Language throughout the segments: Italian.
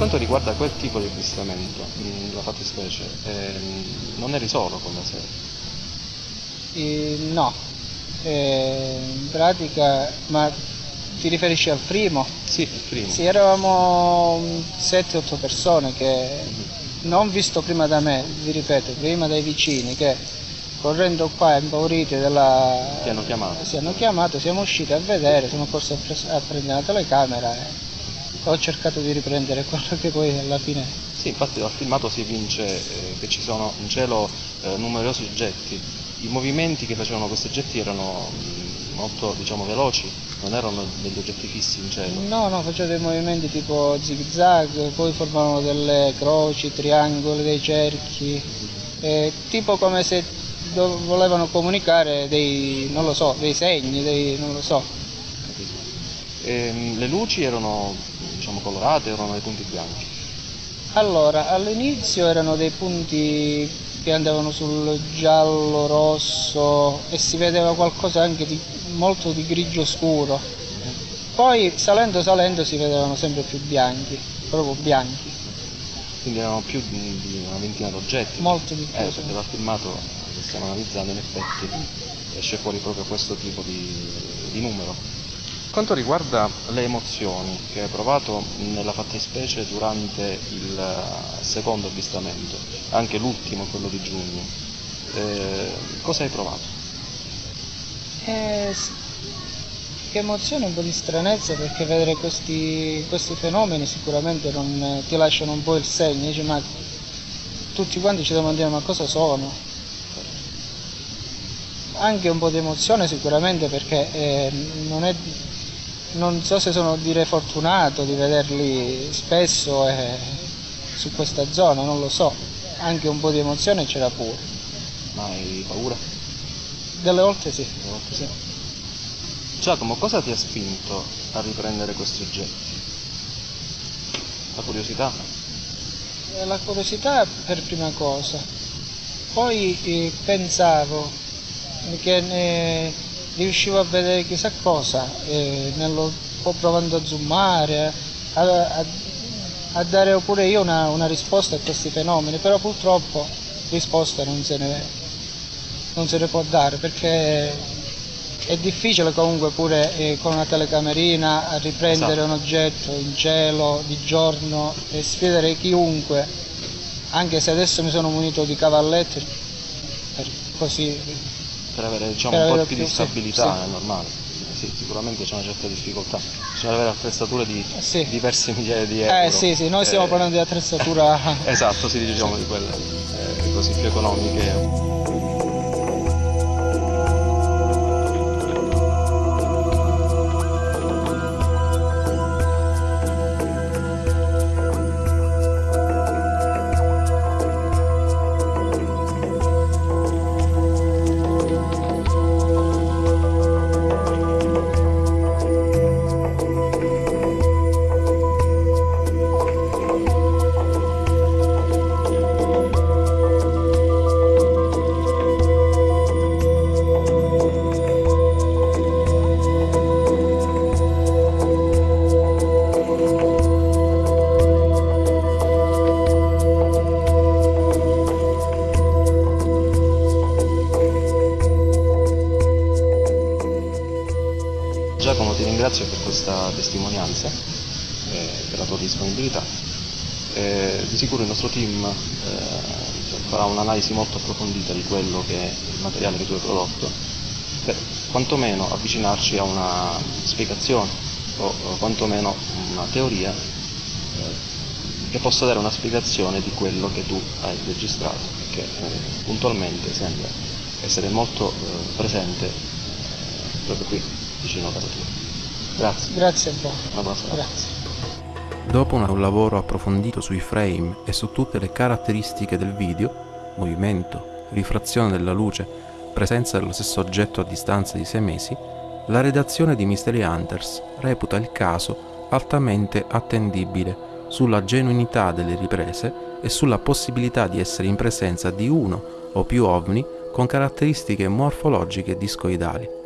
quanto riguarda quel tipo di avvistamento, la fattispecie, ehm, non eri solo con la serie? Eh, no, eh, in pratica, ma ti riferisci al primo? Sì, il primo. Sì, eravamo 7-8 persone che non visto prima da me, vi ripeto, prima dai vicini che correndo qua impauriti della... Ti hanno chiamato? Sì, hanno chiamato, siamo usciti a vedere, siamo corsi a, pres- a prendere la telecamera e ho cercato di riprendere quello che poi alla fine... Sì, infatti dal filmato si evince eh, che ci sono in cielo eh, numerosi oggetti. I movimenti che facevano questi oggetti erano mh, molto diciamo, veloci, non erano degli oggetti fissi in cielo. No, no, facevano dei movimenti tipo zig zag, poi formavano delle croci, triangoli, dei cerchi, eh, tipo come se volevano comunicare dei, non lo so, dei segni, dei, non lo so. E, ehm, le luci erano diciamo, colorate, erano dei punti bianchi? Allora, all'inizio erano dei punti che andavano sul giallo, rosso e si vedeva qualcosa anche di molto di grigio scuro. Poi salendo salendo si vedevano sempre più bianchi, proprio bianchi. Quindi erano più di, di una ventina di oggetti? Molto di più. Eh, perché dal filmato che stiamo analizzando in effetti esce fuori proprio questo tipo di, di numero. Quanto riguarda le emozioni che hai provato nella fattispecie durante il secondo avvistamento, anche l'ultimo, quello di giugno, eh, cosa hai provato? Eh, che emozione, un po' di stranezza perché vedere questi, questi fenomeni sicuramente non, ti lasciano un po' il segno, dici, ma tutti quanti ci domandiamo ma cosa sono? Anche un po' di emozione sicuramente perché eh, non è non so se sono dire fortunato di vederli spesso eh, su questa zona, non lo so, anche un po' di emozione c'era pure. Ma hai paura? Delle volte sì. Delle volte sì. Giacomo, cosa ti ha spinto a riprendere questi oggetti? La curiosità? Eh, la curiosità per prima cosa, poi eh, pensavo che ne riuscivo a vedere chissà cosa, eh, nello, provando a zoomare, a, a, a dare pure io una, una, risposta a questi fenomeni, però purtroppo risposta non se ne, non se ne può dare perché è difficile comunque pure eh, con una telecamerina a riprendere esatto. un oggetto in cielo di giorno e sfidare chiunque, anche se adesso mi sono munito di cavalletti, così per avere diciamo, per un po' più di stabilità, sì. è normale. Sì, sicuramente c'è una certa difficoltà. Bisogna avere attrezzature di diverse migliaia di euro. Eh sì, sì, noi stiamo eh, parlando di attrezzatura. esatto, sì, diciamo di quelle eh, così più economiche. Ringrazio per questa testimonianza, eh, per la tua disponibilità. Eh, di sicuro il nostro team eh, farà un'analisi molto approfondita di quello che è il materiale che tu hai prodotto, per quantomeno avvicinarci a una spiegazione o, o quantomeno una teoria eh, che possa dare una spiegazione di quello che tu hai registrato, che eh, puntualmente sembra essere molto eh, presente proprio qui vicino a casa tua. Grazie. Grazie a voi. Grazie. Dopo un lavoro approfondito sui frame e su tutte le caratteristiche del video, movimento, rifrazione della luce, presenza dello stesso oggetto a distanza di sei mesi, la redazione di Mystery Hunters reputa il caso altamente attendibile sulla genuinità delle riprese e sulla possibilità di essere in presenza di uno o più ovni con caratteristiche morfologiche discoidali.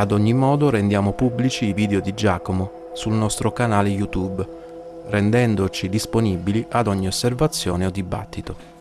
Ad ogni modo rendiamo pubblici i video di Giacomo sul nostro canale YouTube, rendendoci disponibili ad ogni osservazione o dibattito.